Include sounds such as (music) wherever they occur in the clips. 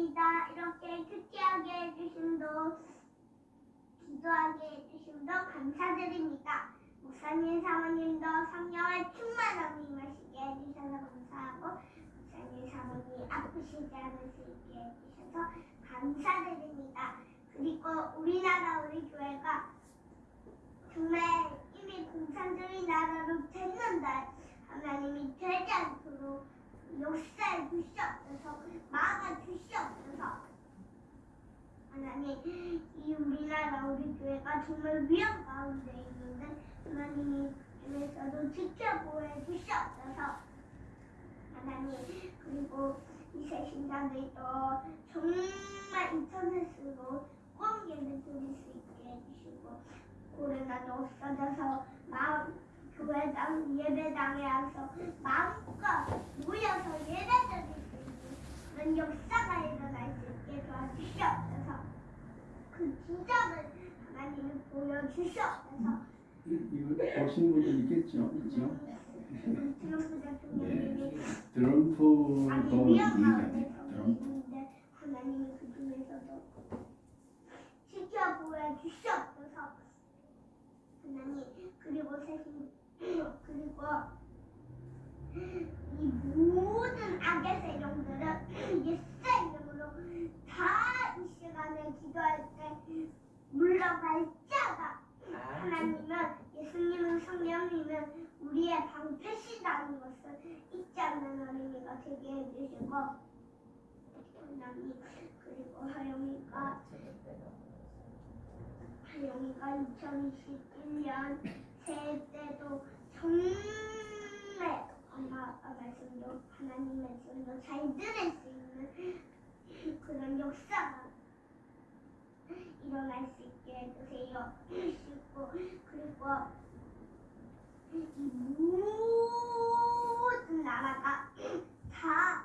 감사드립니다. 이렇게 큐티하게 해주심도 기도하게 해주심도 감사드립니다. 목사님 사모님도 성령의 충만함을 임하시게 해주셔서 감사하고 목사님 사모님 아프시지 않을 수 있게 해주셔서 감사드립니다. 그리고 우리나라 우리 교회가 정말 이미 공산주의 나라로 됐는데 하나님이 되지 않도록 역사에 주시옵소서 막아 주시옵소서. 하나님 이 우리나라 우리 교회가 정말 위험 가운데 있는데 하나님이 그중에서도 지켜보여 주시옵소서. 하나님 그리고 이세 신자들도 정말 인터넷으로 공개를 드릴 수 있게 해주시고 코로나도 없어져서 마음 교회당 예배당에 와서 마음껏 모여서 예배 드릴 수 있는 그런 역사가 일어날 수 있게 도와주시옵소서 그 기적을 하나님이 보여주시옵소서 이- 이거 보신 분들 있겠죠? 있죠? 트럼프 대통령님이 트럼프도 아니 얘기가 위험 돼. 가운데 트럼프. 있는데 하나님이 그 중에서도 지켜보여 주시옵소서 하나님 그리고 세신 그리고 이 모든 악의 세력들은 예수의 이름으로 다 이 시간에 기도할 때 물러갈자가 하나님은 예수님은 성령님은 우리의 방패시다는 것을 잊지 않는 어린이가 되게 해주시고 하나님 그리고 하영이가 하영이가 2021년 새해 때도 정말 엄마 아빠 말씀도 하나님 말씀도 잘 들을 수 있는 (laughs) 그런 역사가 일어날 수 있게 해주세요. 그리고 그리고 이 모든 나라가 다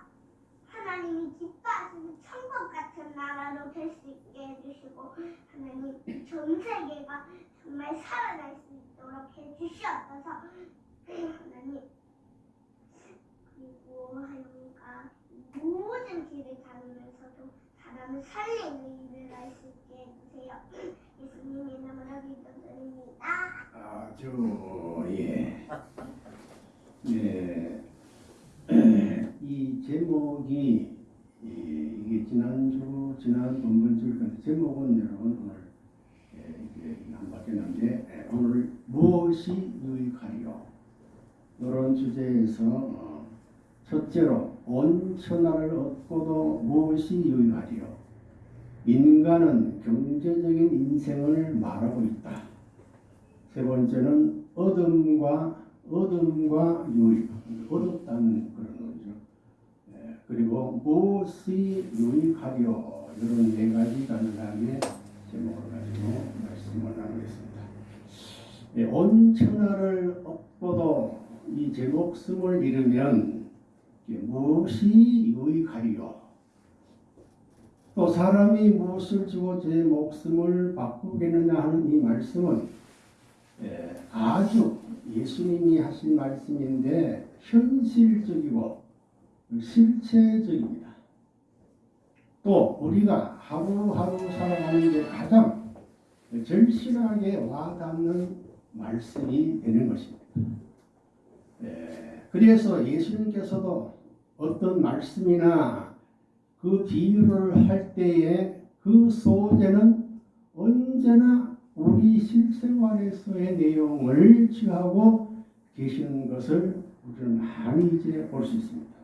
하나님이 기뻐하시는 천국 같은 나라로 될 수 있게 해주시고 하나님 전 세계가 정말 살아날 수 있도록 해주시옵소서 하나님 그리고 하나님과 모든 길을 다니면서도 사람을 살리는 일을 할 수 있게 해주세요 예수님 이름으로 기도드립니다 아주 예. 네. (clears throat) 이 제목이 이, 이게 지난주 지난 본번줄 건데 제목은 여러분 오늘 예, 이게 안 바뀌었는데 예, 오늘 무엇이 유익하리요? 이런 주제에서 어, 첫째로 온 천하를 얻고도 무엇이 유익하리요? 인간은 경제적인 인생을 말하고 있다. 세 번째는 얻음과 얻음과 유익, 얻었다는 그런 거죠. 예, 그리고 무엇이 유익하려 이런 네 가지 간단하게 제목을. 예, 온 천하를 얻고도 이 제 목숨을 잃으면 무엇이 유익하리요? 또 사람이 무엇을 주고 제 목숨을 바꾸겠느냐 하는 이 말씀은 예, 아주 예수님이 하신 말씀인데 현실적이고 실체적입니다. 또 우리가 하루하루 살아가는 데 가장 절실하게 와닿는 말씀이 되는 것입니다. 예, 그래서 예수님께서도 어떤 말씀이나 그 비유를 할 때에 그 소재는 언제나 우리 실생활에서의 내용을 취하고 계시는 것을 우리는 많이 이제 볼 수 있습니다.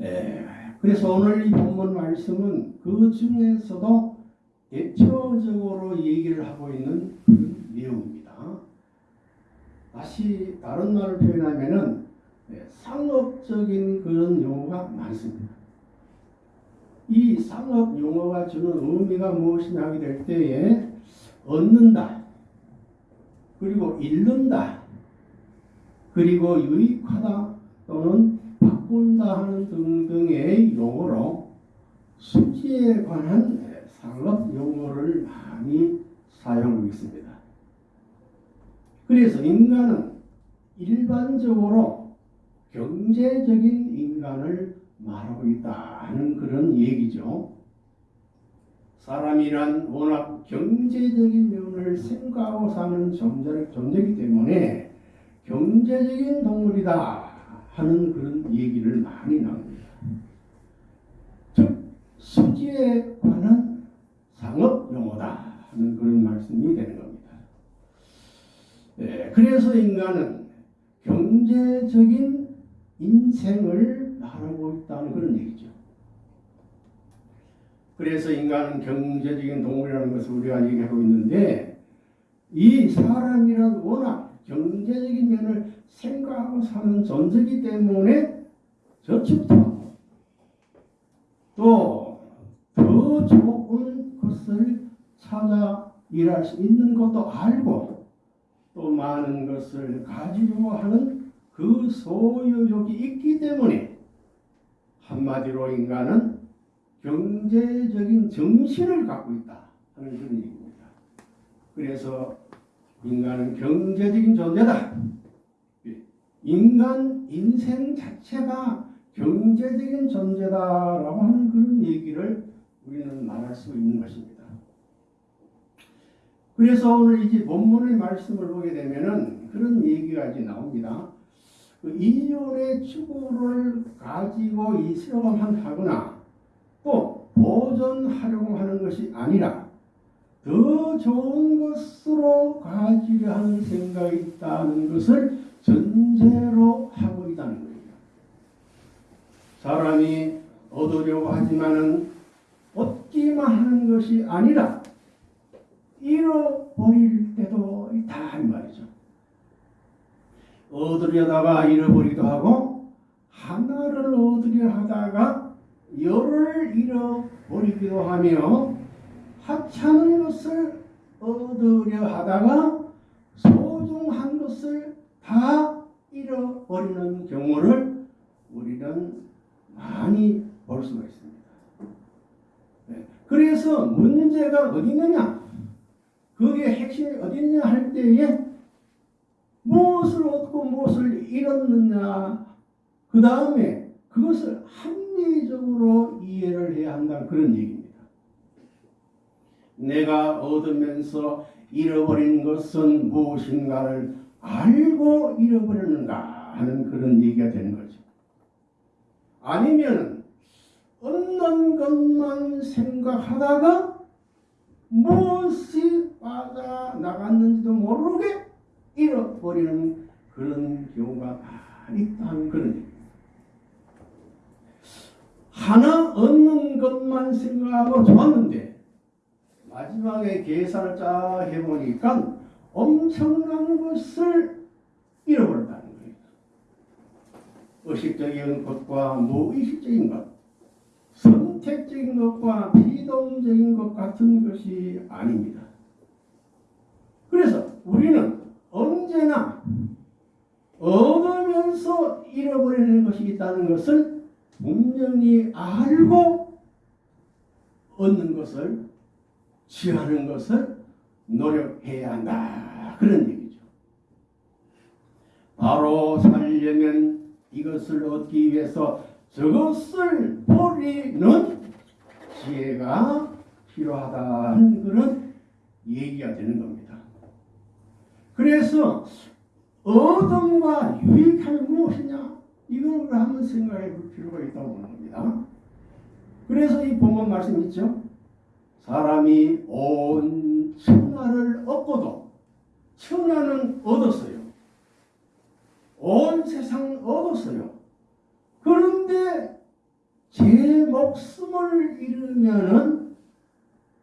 예, 그래서 오늘 이 본문 말씀은 그 중에서도 대표적으로 얘기를 하고 있는 그런 내용입니다. 다시 다른 말로 표현하면은 예, 상업적인 그런 용어가 많습니다. 이 상업 용어가 주는 의미가 무엇이냐 하게 될 때에 얻는다, 그리고 잃는다, 그리고 유익하다 또는 바꾼다 하는 등등의 용어로 수지에 관한 상업 용어를 많이 사용하고 있습니다. 그래서 인간은 일반적으로 경제적인 인간을 말하고 있다 하는 그런 얘기죠. 사람이란 워낙 경제적인 면을 생각하고 사는 존재, 존재이기 때문에 경제적인 동물이다 하는 그런 얘기를 많이 나옵니다. 즉 수지에 관한 상업 용어다 하는 그런 말씀이 되는 겁니다. 예, 그래서 인간은 경제적인 인생을 말하고 있다는 그런 얘기죠. 그래서 인간은 경제적인 동물이라는 것을 우리가 얘기하고 있는데 이 사람이란 워낙 경제적인 면을 생각하고 사는 존재이기 때문에 저축도 또 더 좋은 것을 찾아 일할 수 있는 것도 알고 또 많은 것을 가지려고 하는 그 소유욕이 있기 때문에 한마디로 인간은 경제적인 정신을 갖고 있다 하는 그런 얘기입니다. 그래서 인간은 경제적인 존재다. 인간 인생 자체가 경제적인 존재다라고 하는 그런 얘기를 우리는 말할 수 있는 것입니다. 그래서 오늘 이제 본문의 말씀을 보게 되면은 그런 이제 나옵니다. 그 인륜의 추구를 가지고 있으려고 하거나 또 보존하려고 하는 것이 아니라 더 좋은 것으로 가지려 하는 생각이 있다는 것을 전제로 하고 있다는 거예요. 사람이 얻으려고 하지만은 얻기만 하는 것이 아니라 잃어버릴 때도 있다 이 말이죠. 얻으려다가 잃어버리기도 하고 하나를 얻으려 하다가 열을 잃어버리기도 하며 하찮은 것을 얻으려 하다가 소중한 것을 다 잃어버리는 경우를 우리는 많이 볼 수가 있습니다. 네. 그래서 문제가 어디 있느냐? 그게 핵심이 있느냐 할 때에 무엇을 얻고 무엇을 잃었느냐 그 다음에 그것을 합리적으로 이해를 해야 한다는 그런 얘기입니다. 내가 얻으면서 잃어버린 것은 무엇인가를 알고 잃어버렸는가 하는 그런 얘기가 되는 거죠. 아니면 얻는 것만 생각하다가 무엇이 빠져 나갔는지도 모르게 잃어버리는 그런 경우가 많이 있다는 그런. 하나 얻는 것만 생각하고 좋았는데 마지막에 계산을 쫙 해보니까 엄청난 것을 잃어버렸다는 거예요. 의식적인 것과 무의식적인 것, 선택적인 것과 비동적인 것 같은 것이 아닙니다. 그래서 우리는 언제나 얻으면서 잃어버리는 것이 있다는 것을 분명히 알고 얻는 것을 취하는 것을 노력해야 한다. 그런 얘기죠. 바로 살려면 이것을 얻기 위해서 저것을 버리는 지혜가 필요하다는 그런 얘기가 되는 겁니다. 그래서 얻음과 유익함이 무엇이냐? 이걸 한번 생각해 볼 필요가 있다고 보는 겁니다. 그래서 이 본문 말씀 있죠? 사람이 온 천하를 얻고도 천하는 얻었어요. 온 세상을 얻었어요. 그런데 제 목숨을 잃으면은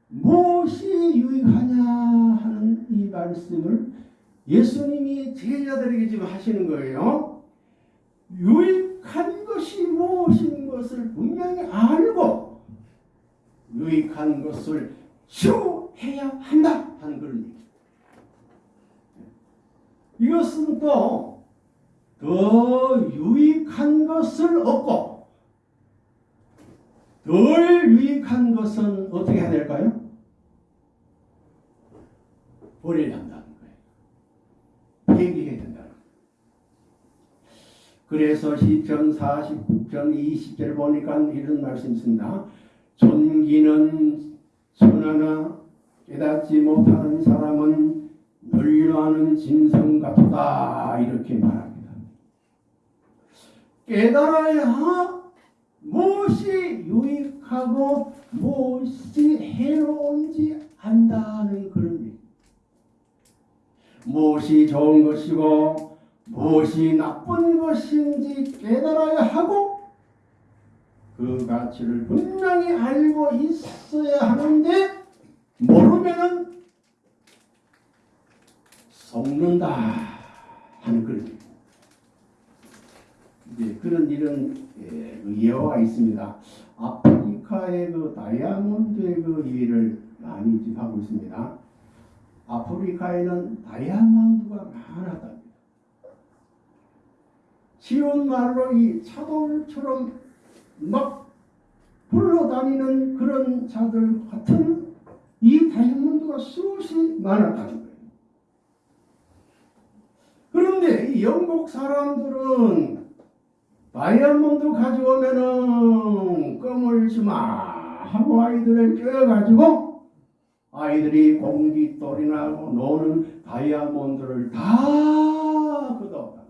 무엇이 유익하냐 하는 이 말씀을 예수님이 제자들에게 지금 하시는 거예요. 유익한 것이 무엇인 것을 분명히 알고 유익한 것을 추해야 한다 하는 얘기. 이것은 또 더 유익한 것을 얻고 덜 유익한 것은 어떻게 해야 될까요? 버려야 한다는 거예요. 폐기해야 된다는. 그래서 시편 49편 20절 보니까 이런 말씀 있습니다. 존귀는 천하나 깨닫지 못하는 사람은 널려하는 짐승 같다 이렇게 말합니다. 깨달아야 무엇이 유익하고 무엇이 해로운지 안다는 그런. 무엇이 좋은 것이고 무엇이 나쁜 것인지 깨달아야 하고 그 가치를 분명히 알고 있어야 하는데 모르면은 속는다 하는 그런. 이제 그런 이런 예, 그 예화가 있습니다. 아프리카의 그 다이아몬드의 그 예를 많이 하고 있습니다. 아프리카에는 다이아몬드가 많았답니다. 쉬운 말로 이 차돌처럼 막 굴러다니는 그런 자들 같은 이 다이아몬드가 수없이 많았다는 거예요. 그런데 이 영국 사람들은 다이아몬드 가져오면은 껌을 주마 하고 아이들을 껴가지고 아이들이 공깃돌이나 노는 다이아몬드를 다 걷어왔다.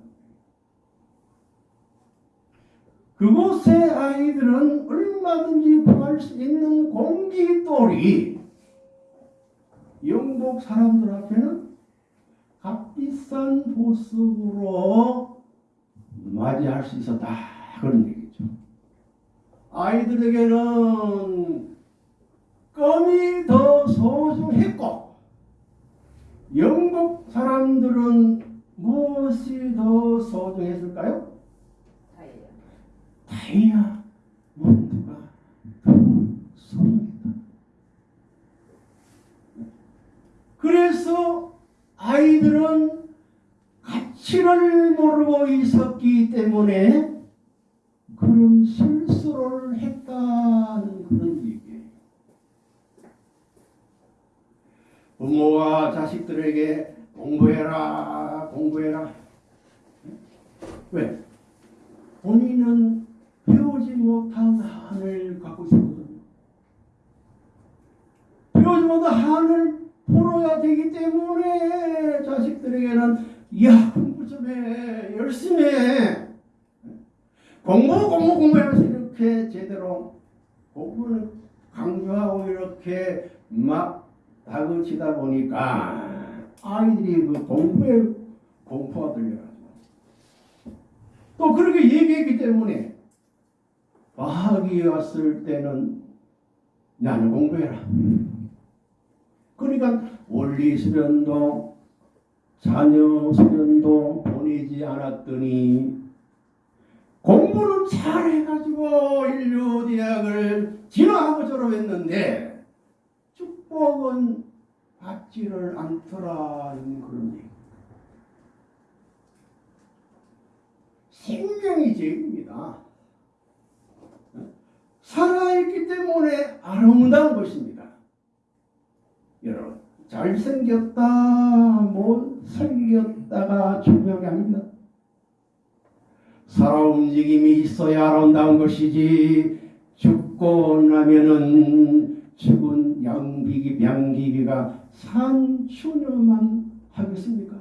그곳의 아이들은 얼마든지 구할 수 있는 공깃돌이 영국 사람들 앞에는 값비싼 보석으로 맞이할 수 있었다 그런 얘기죠. 아이들에게는 껌이 더 소중했고 영국 사람들은 무엇이 더 소중했을까요? 다이아몬드가 더 소중했다. 그래서 아이들은 가치를 모르고 있었기 때문에 그런 실수를 했다는 그런 얘기예요. 부모가 자식들에게 공부해라, 공부해라. 왜? 본인은 배우지 못한 한을 갖고 있거든요. 배우지 못한 한을 풀어야 되기 때문에 자식들에게는 야 공부 좀 해, 열심히 해. 공부 공부 공부해서 이렇게 제대로 공부를 강조하고 이렇게 막 다그치다 보니까 아이들이 그 공부에 공포가 들려가지고 또 그렇게 얘기했기 때문에 과학이 왔을 때는 나는 공부해라. 그러니까 원리 수련도 자녀 수련도 보내지 않았더니 공부는 잘해가지고 인류 대학을 진학하고 졸업했는데 축복은 받지를 않더라 는 그런 얘기. 생명이 죄입니다. 살아있기 때문에 아름다운 것입니다. 여러분, 잘생겼다, 못 생겼다가 중요한 게 아닙니다. 살아 움직임이 있어야 아름다운 것이지 죽고 나면은 죽은 양비기, 양기비가 산 추녀만 하겠습니까?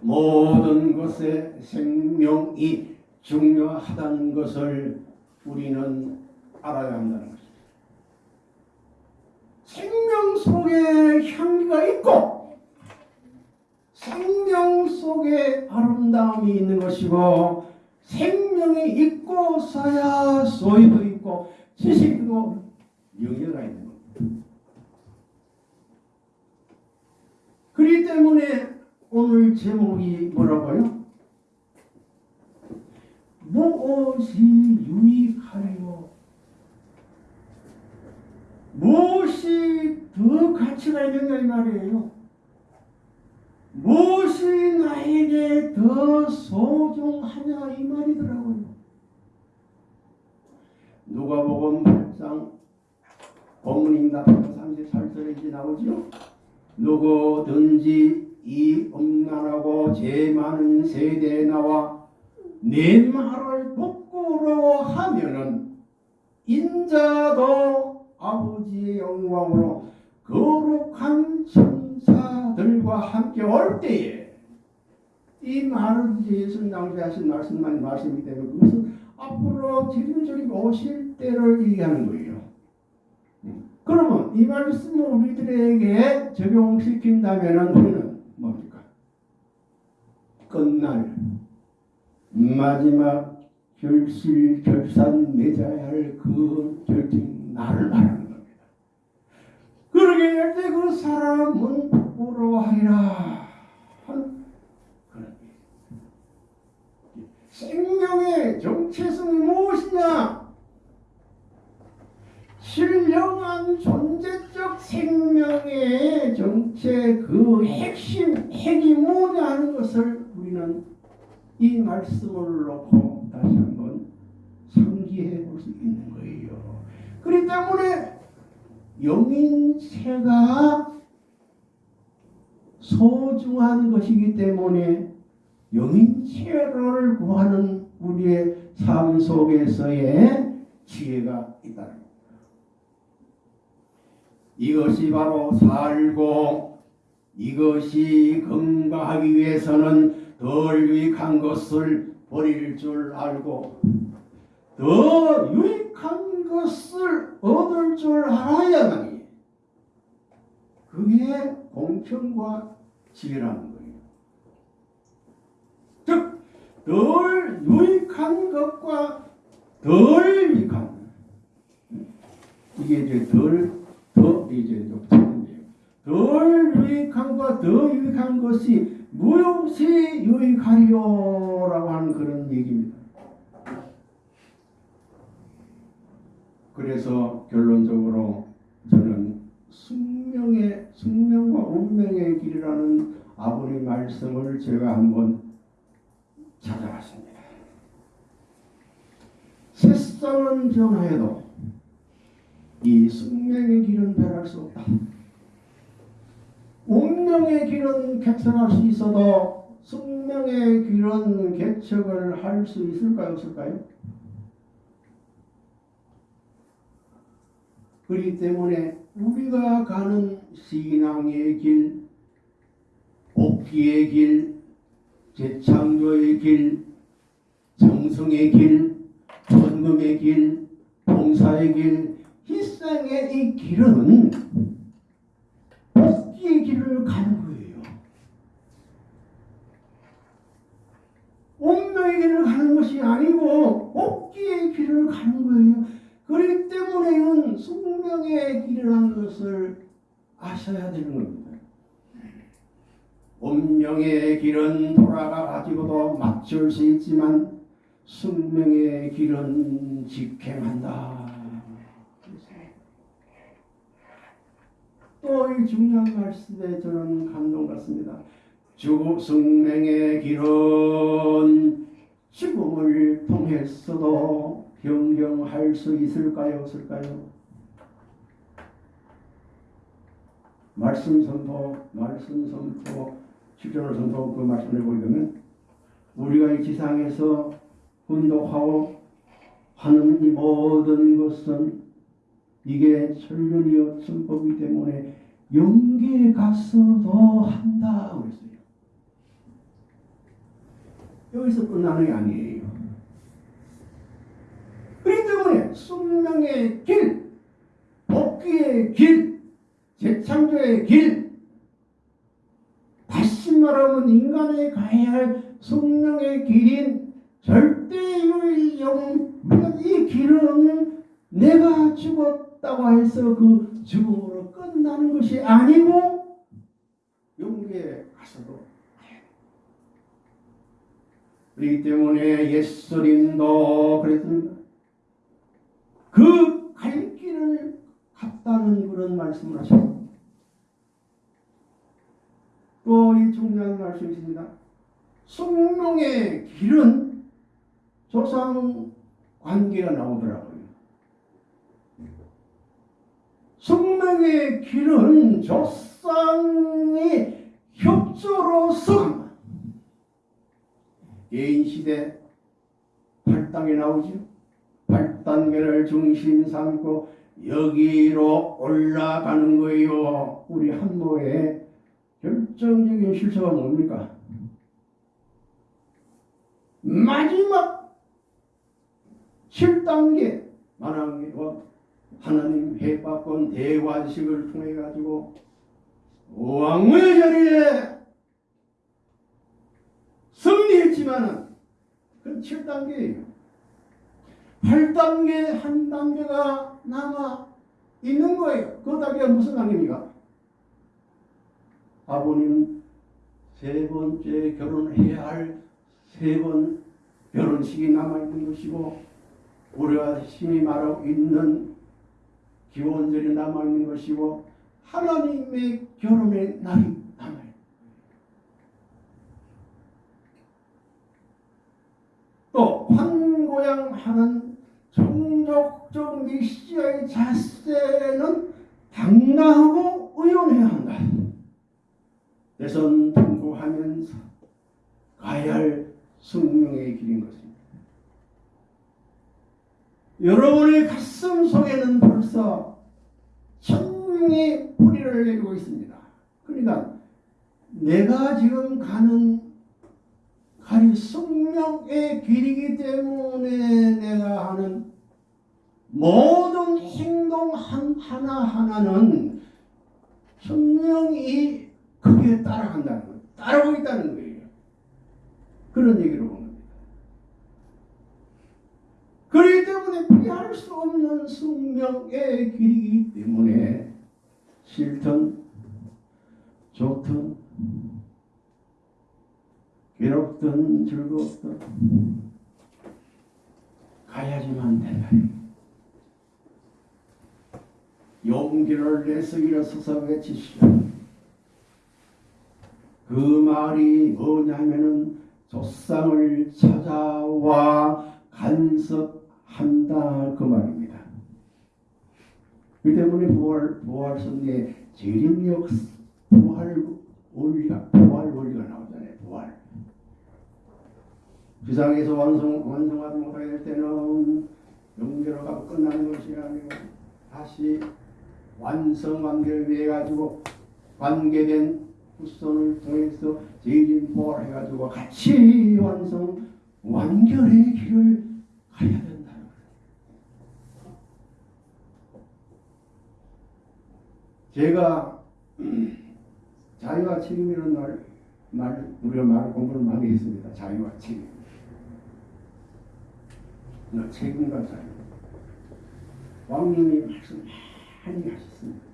모든 것에 생명이 중요하다는 것을 우리는 알아야 한다는 것입니다. 생명 속에 향기가 있고 생명 속에 아름다움이 있는 것이고 생명이 있고서야 소유도 있고 지식도 영예가 있는 겁니다. 그렇기 때문에 오늘 제목이 뭐라고요? 무엇이 유익하리요? 무엇이 더 가치가 있느냐 이 말이에요. 무엇이 나에게 더 소중하냐 이 말이더라고요. 누가복음 8장 본문입니다. 38절에 이제 나오죠. 누구든지 이 음란하고 죄 많은 세대에 나와 내 말을 부끄러워하면은 인자도 아버지의 영광으로 거룩한 천사 들과 함께 올 때에 이 이제 예수님 당시에 하신 말씀만 말씀이기 때문에 그것은 앞으로 주님들이 오실 때를 얘기하는 거예요. 그러면 이 말씀을 우리들에게 적용시킨다면 우리는 뭡니까? 끝날 마지막 결실 결산 맺어야 할 그 결정 날을 말하는 겁니다. 그러게 할 때 그 사람은 얘기. 생명의 정체성이 무엇이냐? 신령한 존재적 생명의 정체 그 핵심 핵이 뭐냐 하는 것을 우리는 이 말씀을 놓고 다시 한번 상기해 볼 수 있는 거예요. 그렇기 때문에 영인체가 소중한 것이기 때문에 영인체를 구하는 우리의 삶 속에서의 지혜가 겁니다. 이것이 바로 살고 이것이 건강하기 위해서는 덜 유익한 것을 버릴 줄 알고 더 유익한 것을 얻을 줄 알아야만이 그게 공평과 지혜라는 거예요. 즉, 덜 유익한 것과 덜 유익한 이게 이제 덜더 이제. 덜 유익함과 더 유익한 것이 무엇이 유익하리요라고 하는 그런 얘기입니다. 그래서 결론적으로 숙명의 숙명과 운명의 길이라는 아버지 말씀을 제가 한번 찾아봤습니다. 세상은 변화해도 이 숙명의 길은 변할 수 없다. 운명의 길은 개척할 수 있어도 숙명의 길은 개척을 할 수 있을까요, 없을까요? 그렇기 때문에 우리가 가는 신앙의 길, 복귀의 길, 재창조의 길, 정성의 길, 전금의 길, 봉사의 길, 희생의 이 길은 복귀의 길을 가는 거예요. 운명의 길을 가는 것이 아니고 복귀의 길을 가는 거예요. 그렇기 때문에는 숙명의 길이라는 것을 아셔야 되는 겁니다. 운명의 길은 돌아가 가지고도 맞출 수 있지만 숙명의 길은 직행한다. 또 이 중요한 말씀에 저는 감동 같습니다. 죽음 숙명의 길은 죽음을 통했어도 변경할 수 있을까요? 없을까요? 말씀 선포, 말씀 선포, 실존을 선포 그 말씀을 보려면 우리가 이 지상에서 운동하고 하는 이 모든 것은 이게 천륜이요 천법이기 때문에 영계에 가서도 한다 그랬어요. 여기서 끝나는 게 아니에요. 때문에 숙명의 길, 복귀의 길, 재창조의 길, 다시 말하면 인간이 가야 할 숙명의 길인 절대유일영 이 길은 내가 죽었다고 해서 그 죽음으로 끝나는 것이 아니고 영계에 가서도 그렇기 때문에 예수님도 그랬습니다. 그 갈 길을 갔다는 그런 말씀을 하셨습니다. 또이 중요한 말씀이 있습니다. 숙명의 길은 조상 관계가 나오더라고요. 숙명의 길은 조상의 협 법조로서 개인 시대 8단계 나오죠. 8단계를 중심 삼고 여기로 올라가는 거예요. 우리 한모의 결정적인 실수가 뭡니까? 마지막 7단계 만왕의 하나님 해박권 대관식을 통해 가지고 왕의 자리에 승리했지만은 그건 7단계예요. 8단계 한 단계가 남아 있는 거예요. 그 단계가 무슨 단계입니까? 아버님 세 번째 결혼해야 할 세 번 결혼식이 남아 있는 것이고 우리가 심히 말하고 있는 기원절이 남아 있는 것이고 하나님의 결혼의 날이 남아요. 또 환고양하는 종족적 메시아의 자세는 당당하고 의존해야 한다. 대선 통고하면서 가야 할 숙명의 길인 것입니다. 여러분의 가슴 속에는 벌써 천명의 뿌리를 내리고 있습니다. 그러니까 내가 지금 가는 가리 숙명의 길이기 때문에 내가 하는 모든 행동 한 하나 하나는 분명히 그게 따라간다는 거예요. 따라오고 있다는 거예요. 그런 얘기를 보는 겁니다. 그렇기 때문에 피할 수 없는 숙명의 길이기 때문에 싫든 좋든 괴롭든 즐겁든 가야지만 된다. 용기를 내서 일어서서 외치시오. 그 말이 뭐냐면은 조상을 찾아와 간섭한다 그 말입니다. 그 때문에 부활 부활 성의 재림력 부활 원리가 부활 원리가 나오잖아요. 부활. 지상에서 완성 완성하지 못하게 될 때는 영계로 가고 끝나는 것이 아니고 다시 완성 관계를 위해 가지고 관계된 후손을 통해서 재림 부활해 가지고 같이 완성 완결의 길을 가야 거예요. 제가 (clears throat) 자유와 책임이라는 말, 말 우리가 말 공부를 많이 했습니다. 자유와 책임. 나 책임과 자유. 왕님이 말씀 많이 하셨습니다.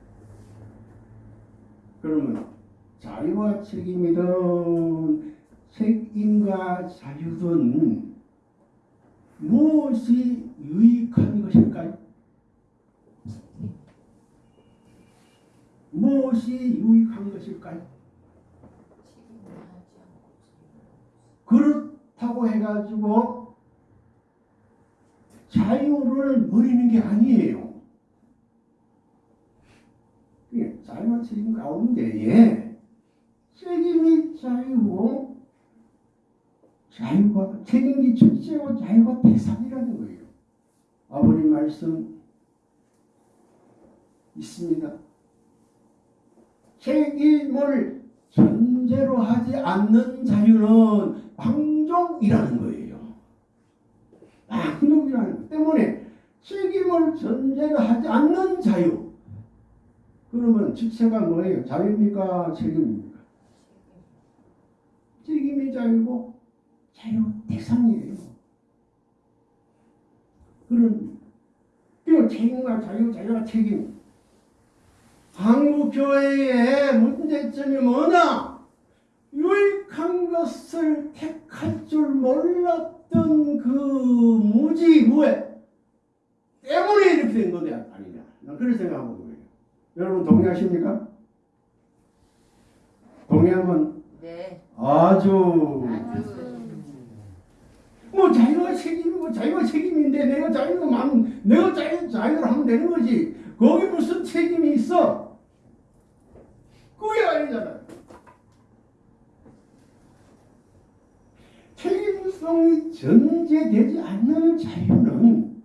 그러면 자유와 책임이든 책임과 자유든 무엇이 유익한 것일까요? 무엇이 유익한 것일까요? 그렇다고 해가지고 자유를 버리는 게 아니에요. 이게 자유와 책임 가운데에 책임이 자유고 자유가 책임이 첫째고 자유가 대상이라는 거예요. 아버님 말씀 있습니다. 책임을 전제로 하지 않는 자유는 방종이라는 거예요. 방종이라는 것 때문에 책임을 전제로 하지 않는 자유. 그러면 주체가 뭐예요? 자유입니까? 책임입니까? 책임이 자유고 자유 대상이에요. 그런 그 책임과 자유, 자유와 책임. 한국 교회의 문제점이 뭐냐? 유익한 것을 택할 줄 몰랐던 그 무지 무회 때문에 이렇게 된 거냐 아니냐? 난 그런 생각하고. 여러분 동의하십니까? 동의하면 네. 아주, 아주. 뭐 자기가 책임이고 자기가 책임인데 내가 자기가 마음 내가 자기 자기를 하면 되는 거지 거기 무슨 책임이 있어 그게 아니잖아 책임성이 전제되지 않는 자유는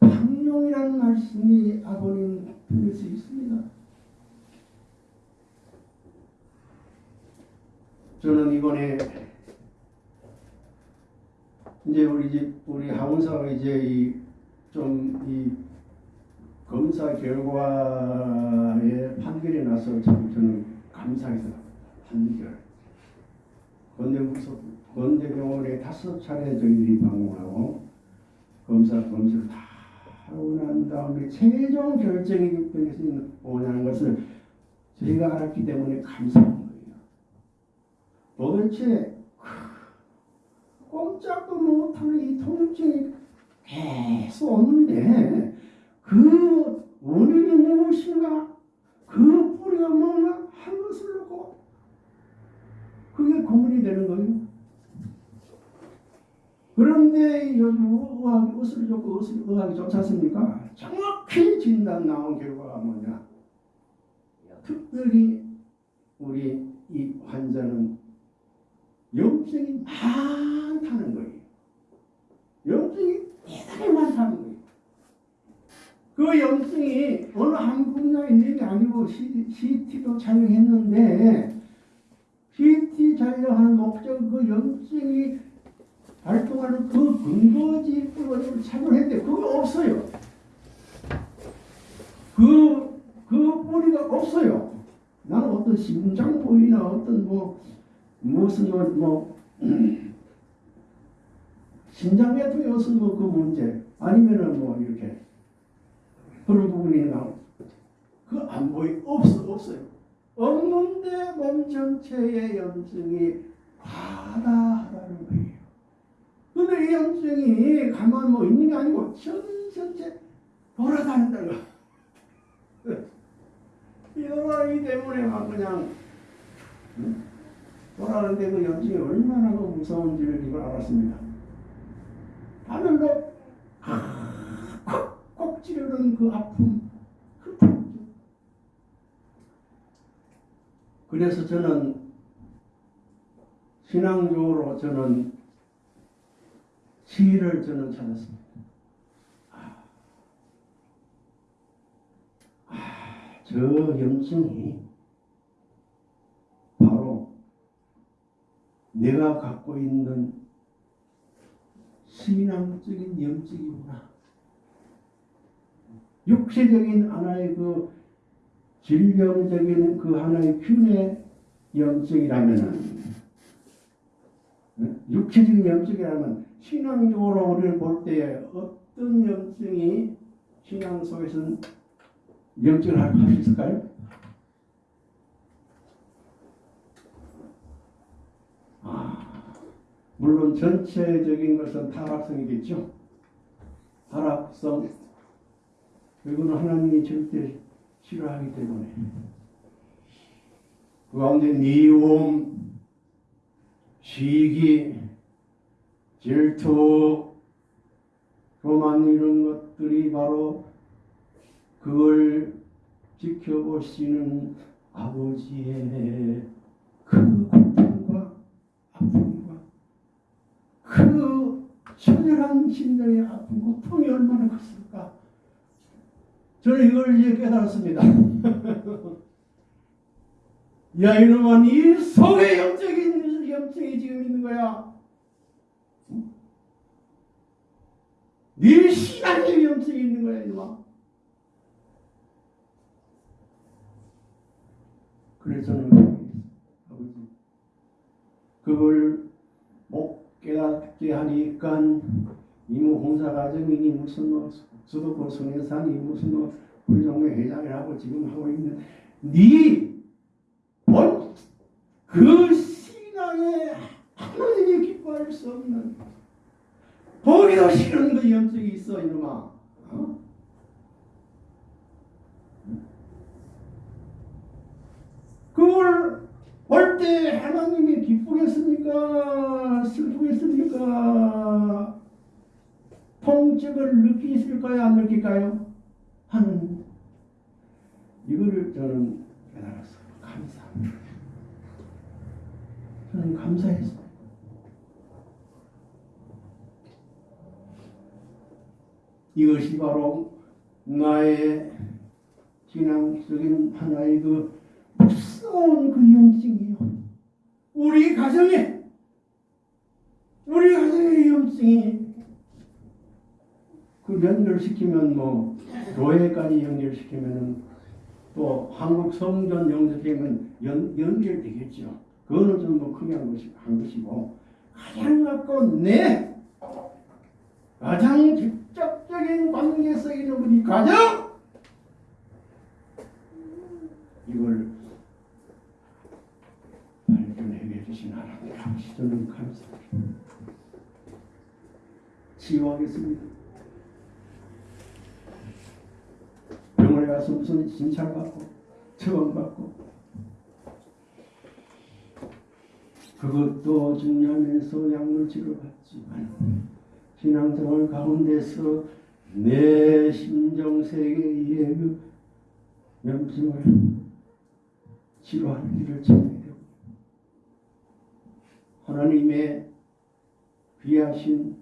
방용이라는 말씀이 아버님 편에서 있습니다. 저는 이번에 이제 우리 집 우리 하원사가 이제 이좀이 검사 결과에 판결이 나서 참 저는 감사해서 판결 건대병원에 다섯 차례 저희들이 방문하고 검사 검사를 다 하고 난 다음에 최종 결정이 병에서 오냐는 것을 저희가 알았기 때문에 감사한 거예요. 도대체 꼼짝도 못하는 이 통증이 계속 오는데 그 원인이 무엇인가 그 뿌리가 뭔가 한 것을 놓고 그게 고민이 되는 거예요. 그런데 요즘 의학이 의술이 좋고 의술, 의학이 좋지 않습니까? 정확히 진단 나온 결과가 뭐냐? 특별히 우리 이 환자는 염증이 많다는 거예요. 염증이 대단히 많다는 거예요. 그 염증이 어느 한 분야에 있는 게 아니고 CT도 촬영했는데 CT 촬영하는 목적 그 염증이 발동하는 그 근거지 뿌리를 촬영했는데 그거 없어요. 그, 그 뿌리가 없어요. 나는 어떤 심장보이나 어떤 뭐 무슨 뭐, 뭐 (clears throat) 음, 신장계통이 없으면 뭐그 문제 아니면은 뭐 이렇게 그런 부분이 나오 그안 보이 없어 없어요 없는데 몸 전체의 염증이 거예요 근데 이 염증이 가만 뭐 있는 게 아니고 돌아다닌다는 거 이러이 때문에 막 그냥 응? 돌아가는데 그 염증이 얼마나 그 무서운지를 이걸 알았습니다. 하늘로 콕콕 찌르는 그 아픔 그 통증 그래서 저는 신앙적으로 저는 시를 저는 찾았습니다. 아, 아, 저 염증이 바로 내가 갖고 있는 신앙적인 염증이구나. 육체적인 하나의 그 질병적인 그 하나의 균의 염증이라면은 육체적인 염증이라면 신앙적으로 우리를 볼 때에 어떤 염증이 신앙 속에서는 염증을 할 수 있을까요? 아, 물론 전체적인 것은 타락성이겠죠. 타락성. 이거는 하나님이 절대 싫어하기 때문에. 그 가운데 미움, 시기, 질투, 교만 이런 것들이 바로 그걸 지켜보시는 아버지의 그 고통과 아픔과 그 처절한 심령의 아픔, 고통이 얼마나 컸을까? 저는 이걸 이제 깨달았습니다. (laughs) 야 이놈아 이 속에 영적인 염증이 지금 있는 거야. 네 신앙의 염증이 있는 거야 이놈아. 그래서 아버지 그걸 못 깨닫게 하니까 이모 공사 과정이니 무슨 뭐 수도권 성회산이 무슨 뭐 우리 동네 회장이라고 지금 하고 있는 네그 신앙에 하나님이 기뻐할 수 없는 보기도 싫은 그 염증이 있어 이놈아. 어? 그걸 볼 때 하나님이 기쁘겠습니까? 슬프겠습니까? 통증을 느끼실까요? 안 느낄까요? 하는 이거를 저는 깨달았어요. 감사합니다. 저는 감사했어요. 이것이 바로 나의 신앙적인 하나의 그 무서운 그 염증이요. 우리 가정에 우리 가정의 염증이 그 연결시키면 뭐 교회까지 연결시키면은 또 한국 성전 영접하면 연, 연결되겠죠. 그거는 좀 뭐 크게 한, 것이, 한 것이고 가장 갖고 내 가장 직접적인 관계 속에 있는 우리 가정 이걸 발견해 주신 하나님 저는 감사합니다. 치유하겠습니다. 병원에 가서 무슨 진찰받고 처방받고 그것도 중요하면서 약물 치료받지만 신앙생활 가운데서 내 심정 세계의 그 염증을 치료하는 길을 찾아야 되고 하나님의 귀하신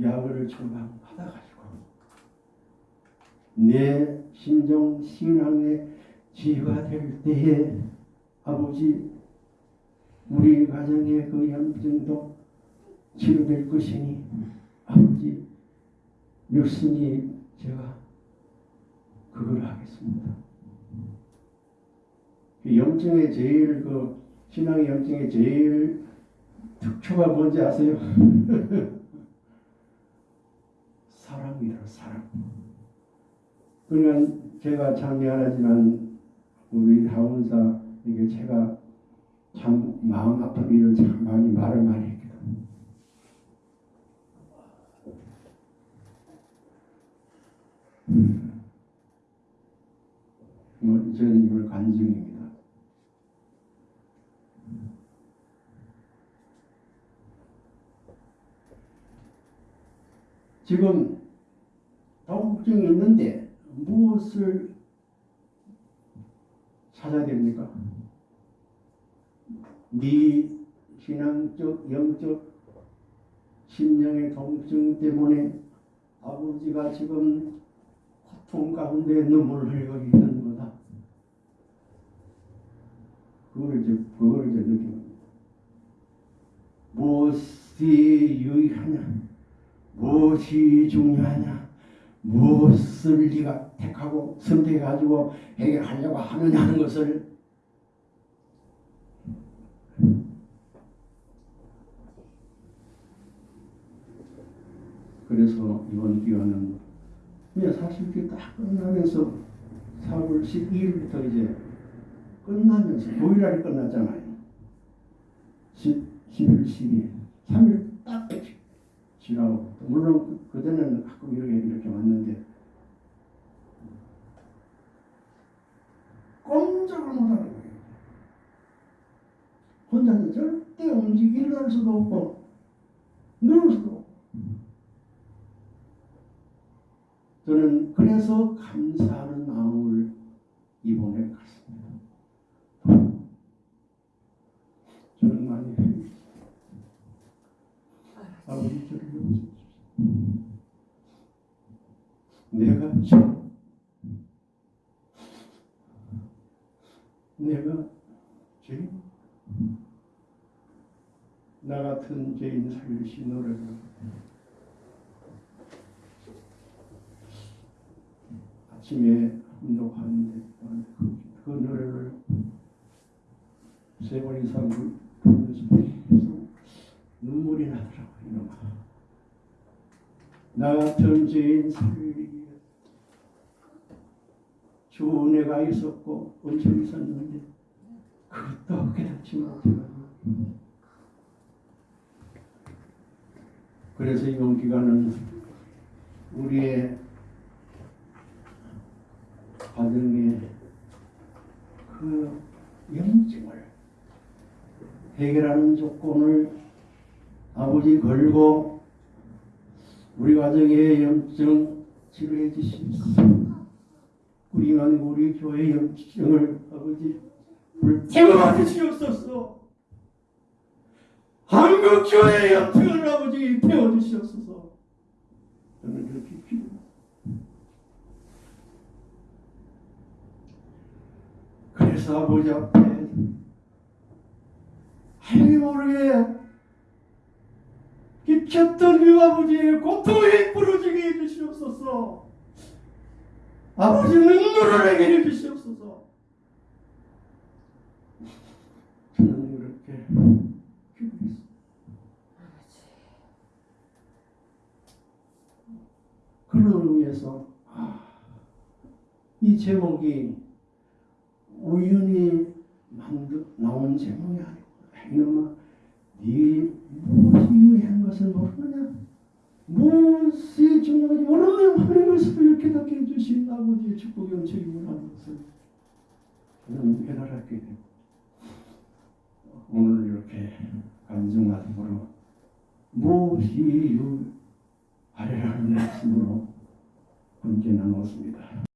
약을 처방 받아가지고 내 심정 신앙의 지혜가 될 때에 아버지 우리 가정의 그 염증도 치료될 것이니 아버지 육신이 제가 그걸 하겠습니다. 그 염증의 제일 그 신앙의 염증의 제일 특초가 뭔지 아세요? (laughs) 사랑이라 사랑. 그러니까 제가 참 미안하지만 우리 하원사에게 제가 참 마음 아픈 일을 참 많이 말을 많이 했거든. 뭐 저는 이걸 간증입니다. 지금 걱정이 있는데 무엇을 찾아야 됩니까? 네 신앙적, 영적, 심령의 통증 때문에 아버지가 지금 고통 가운데 눈물을 흘리고 있는 그걸 이제, 그걸 이제 느끼는. 무엇이 유의하냐? 무엇이 중요하냐? 무엇을 네가 택하고 선택해 가지고 해결하려고 하느냐 하는 것을 그래서 이번 기간은 사실 이게 딱 끝나면서 4월 12일부터 이제 끝나면서 9일날이 끝났잖아요. 10, 11, 12일 3일 딱 지나고 물론 그전에는 가끔 이렇게 이렇게 왔는데 꼼짝을 못하는 거예요. 혼자서 절대 움직이 일어날 수도 없고 누울 수도 없고 저는 그래서 감사하는 마음을 이번에 갖습니다. 저는 많이 회개했어요. 아버지 저를 용서해 주십시오. 내가 저 내가 죄인 나 같은 죄인 살리시 노래를 아침에 운동하는데 그, 그 노래를 세 번 이상 부르면서 눈물이 나더라고요. 나 같은 죄인 위해 좋은 애가 있었고 엄청 있었는데 그것도 깨닫지 못해가지고 그래서 이번 기간은 우리의 가정의 그 염증을 해결하는 조건을 아버지 걸고 우리 가정의 염증 치료해 주십시오. 우리만 우리 교회 염증을 아버지 불태워 주시옵소서. 한국 교회 영평을 아버지 배워주시옵소서. 저는 이렇게 기도합니다. 그래서 아버지 앞에 하나님 모르게 깊혔던 그 아버지의 고통이 부러지게 해주시옵소서. 아버지 눈물을 내게. 저는 이렇게 기도했습니다. 그런 의미에서 아, 이 제목이 우연히 만들, 나온 제목이 아니고 이놈아 네 무엇이 유해한 것을 모르느냐 무엇이 중요한지 모르는 하나님께서 이렇게 닫게 해주신 아버지의 축복이 엄청이구나 것을 저는 깨달았게 되고 오늘 이렇게 감정마음으로 무엇이 유하리라는 말씀으로 함께 나눴습니다.